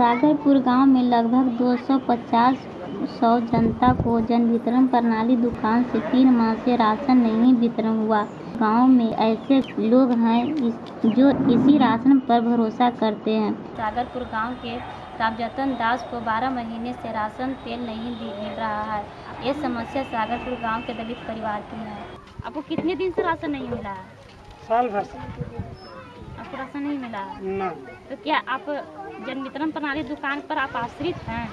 सागरपुर गाँव में लगभग 250 सौ पचास सौ जनता को जन वितरण प्रणाली दुकान से तीन माह से राशन नहीं वितरण हुआ। गाँव में ऐसे लोग हैं जो इसी राशन पर भरोसा करते हैं। सागरपुर गाँव के रामजतन दास को 12 महीने से राशन तेल नहीं मिल रहा है। ये समस्या सागरपुर गाँव के दलित परिवार की है। आपको कितने दिन से राशन नहीं मिला है? साल भर से। आपको राशन नहीं मिला? ना। तो क्या आप जन वितरण प्रणाली दुकान पर आप आश्रित हैं?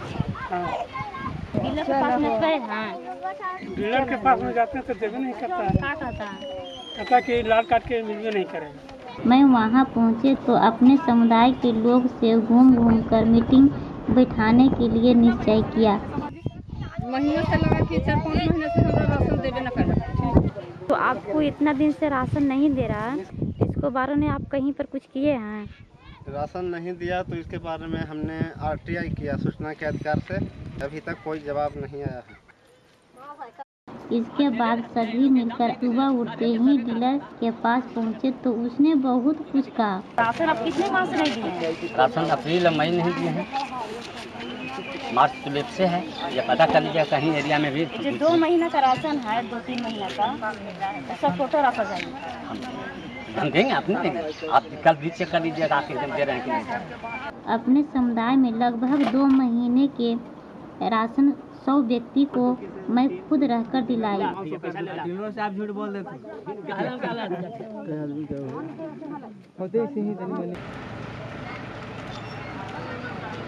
हाँ। डीलर के पास में गए हैं? डीलर के पास में जाते हैं तो देवे नहीं करता है। क्या कहता है। कहता कि लाल काट के मिलवे नहीं करेगा। मैं वहाँ पहुँचे तो अपने समुदाय के लोग से घूम घूम कर मीटिंग बैठाने के लिए निश्चय किया। महीनों से लगा कि चार पाँच महीने से हमरा राशन देवे न कर तो आपको इतना दिन से राशन नहीं दे रहा है। इसको बारे में आप कहीं पर कुछ किए हैं? राशन नहीं दिया तो इसके बारे में हमने आरटीआई किया, सूचना के अधिकार से। अभी तक कोई जवाब नहीं आया है। इसके बाद सभी मिलकर सुबह उठते ही डीलर के पास पहुँचे तो उसने बहुत कुछ कहा। राशन आप कितने माह से नहीं दिए राशन अप्रैल और मई नहीं दिए हैं। मार्च तो से है। ये पता कर लीजिए कहीं एरिया में भी। जो दो महीना का राशन है दो तीन महीना का। उसका फ़ोटो रखा जाएगा हम देंगे आप नहीं देंगे। आप कल भी चेक कर लीजिएगा आप एकदम दे रहे हैं कि नहीं। अपने समुदाय में लगभग दो महीने के राशन सौ व्यक्ति को मैं खुद रहकर दिलाई।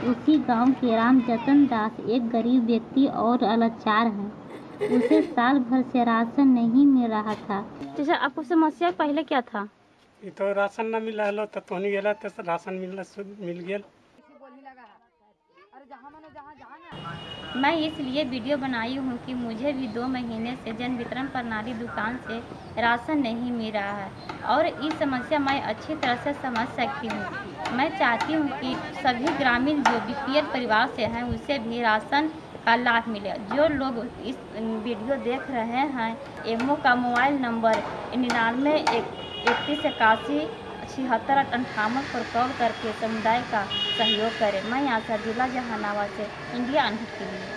उसी गाँव के राम जतन दास एक गरीब व्यक्ति और लाचार है। उसे साल भर से राशन नहीं मिल रहा था। जैसे आपको समस्या पहले क्या था? ये तो राशन ना मिला हलो तो तोहनी गेला तो राशन मिलना मिल गेल मैं इसलिए वीडियो बनाई हूँ कि मुझे भी दो महीने से जन वितरण प्रणाली दुकान से राशन नहीं मिल रहा है और इस समस्या मैं अच्छी तरह से समझ सकती हूँ। मैं चाहती हूँ कि सभी ग्रामीण जो बी परिवार से हैं, उसे भी राशन का लाभ मिले। जो लोग इस वीडियो देख रहे हैं, एमओ का मोबाइल नंबर निन्यानवे इकतीस, इक्यासी छिहत्तर अंठावन पर कॉल करके समुदाय का सहयोग करें। मैं आशा जिला जहानाबाद से इंडिया अनहित के लिए।